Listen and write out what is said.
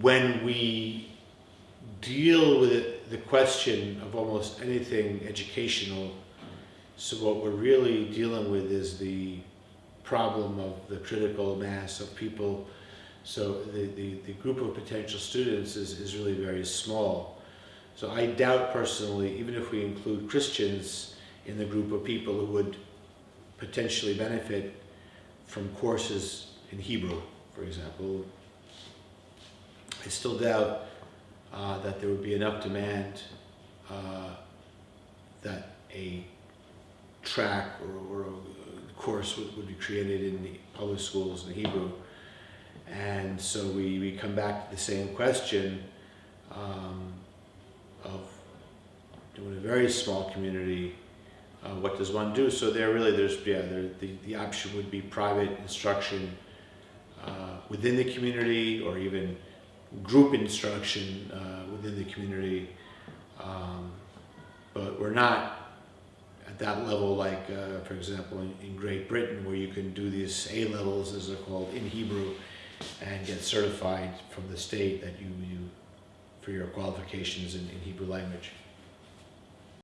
when we deal with the question of almost anything educational, so what we're really dealing with is the problem of the critical mass of people. So the, the, the group of potential students is, is really very small. So I doubt personally, even if we include Christians in the group of people who would potentially benefit from courses in Hebrew, for example, I still doubt uh, that there would be enough demand uh, that a track or, or a course would, would, be created in the public schools in Hebrew. And so we, we come back to the same question um, of doing a very small community, uh, what does one do? So there really, there's, yeah, there, the, the option would be private instruction uh, within the community or even group instruction uh, within the community. Um, but we're not at that level like, uh, for example, in, in, Great Britain where you can do these A-levels, as they're called, in Hebrew and get certified from the state that you, you for your qualifications in, in Hebrew language.